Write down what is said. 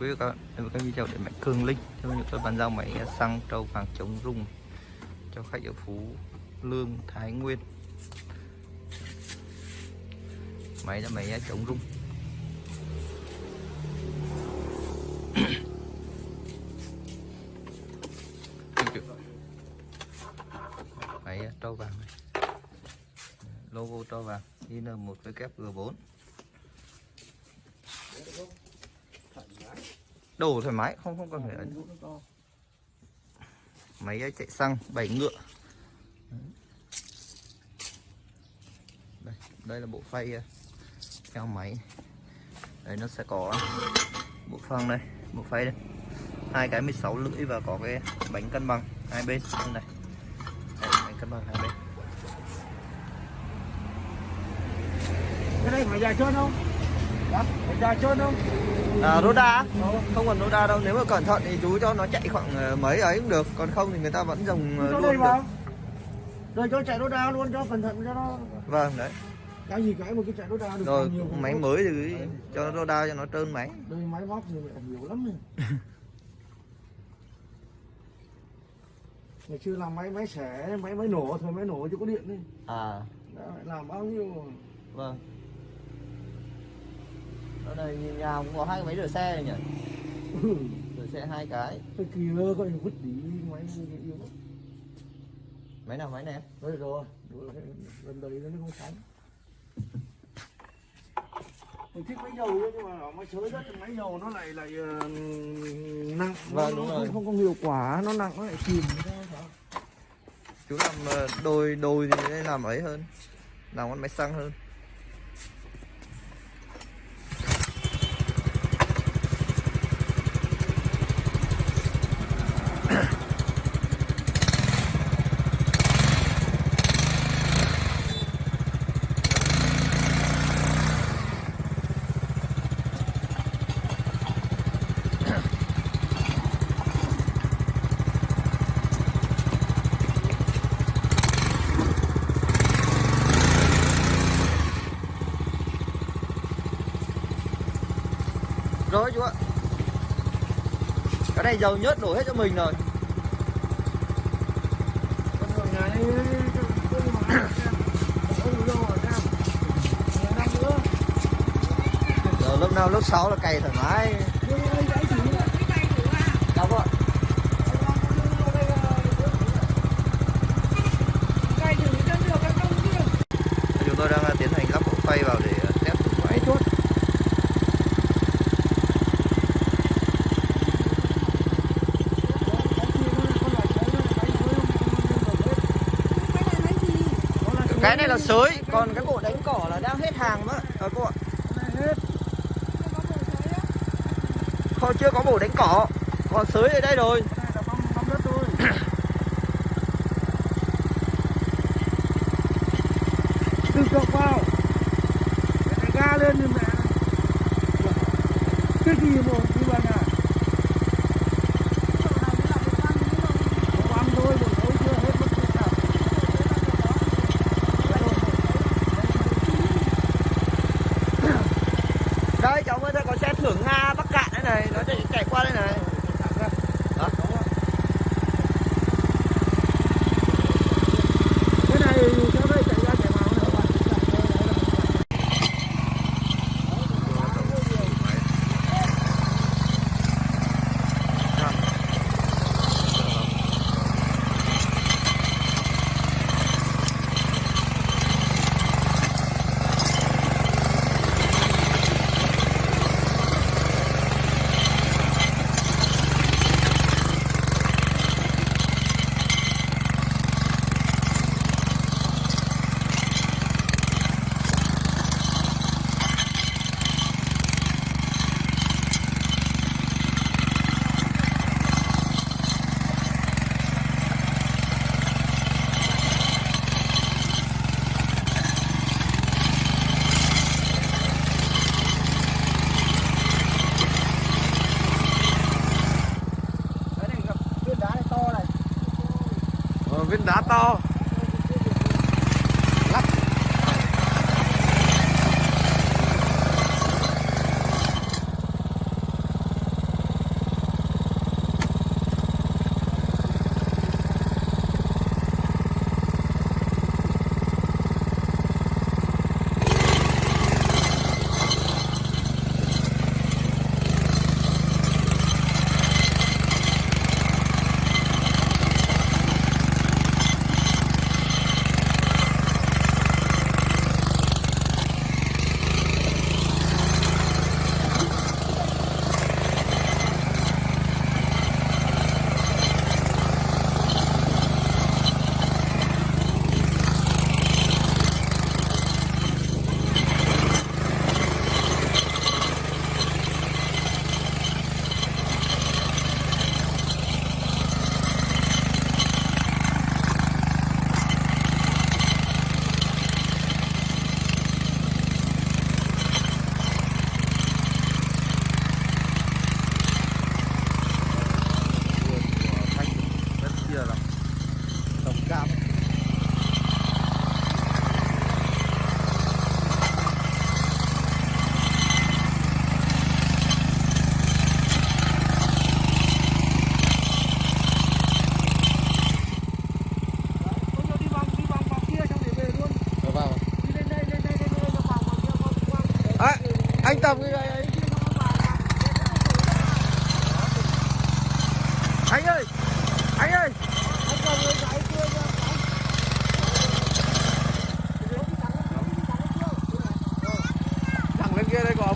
quý vị các bạn. Đến với các video để mạnh cường linh cho những tôi bàn giao máy xăng trâu vàng chống rung cho khách ở phú lương, thái nguyên. Máy là máy chống rung. Máy trâu vàng này. Logo trâu vàng IN1 WG4 đổ thoải mái không không cần phải ấn máy chạy xăng bảy ngựa. Đây đây là bộ phay ờ, theo máy. Đây nó sẽ có bộ phăng đây bộ phay đây. Hai cái 16 lưỡi và có cái bánh cân bằng hai bên. Đây này. Đây, bánh cân bằng hai bên. Cái này phải dài trơn không? Dạ, phải dài trơn không à, Roda không cần Roda đâu nếu mà cẩn thận thì chú cho nó chạy khoảng ờ, mấy ấy cũng được còn không thì người ta vẫn dùng ờ, cho luôn được. vào. Rồi cho chạy đa luôn cho cẩn thận cho nó. Vâng đấy. Cái gì cái một cái chạy đa được rồi nhiều máy mới thì cho nó Roda cho nó trơn máy. Đây máy móc lại nhiều lắm này ngày xưa làm máy máy xẻ máy máy nổ thôi máy nổ chứ có điện đi. À. Đã, làm bao nhiêu vâng ở đây nhìn nhà cũng có hai cái máy rửa xe này nhỉ? Rửa xe hai cái. Cái kia coi như vứt đi máy lắm. máy nào máy này? Em rồi rồi lần đấy nó không sóng mình thích máy dầu nhưng mà sới đất thì máy dầu nó lại lại ờ, nặng. Vâng, nó, đúng nó rồi. không, không có hiệu quả nó nặng nó lại chìm. Chú làm ờ, đồi đồi thì làm ấy hơn. Làm con máy xăng hơn này dầu nhớt đổ hết cho mình rồi. Con đường lúc nào lúc 6 là cày thoải mái nhưng đây gãy chỉ đâu ạ chúng tôi đang ờ, tiến hành lắp bộ phay vào để ờ, test thử máy chốt cái này là sới còn cái bộ đánh cỏ là đang hết hàng mất à, cô ạ. Không chưa có bộ đánh cỏ còn sới ở đây rồi. Từ cọc vào. Cái ga lên như mẹ cái gì mà đi vào nhà Không ăn thôi đừng nấu chưa hết mất cái nào đây cháu ơi đây có xe thưởng nga bắc cạn đây này nó chạy, chạy qua đây này đó. cái này cháu đây chạy ra chạy vào nữa bạn cái này gặp viên đá này to này ờ, viên đá to. Anh cầm cái này anh anh ơi anh ơi. Anh thẳng lên kia đây có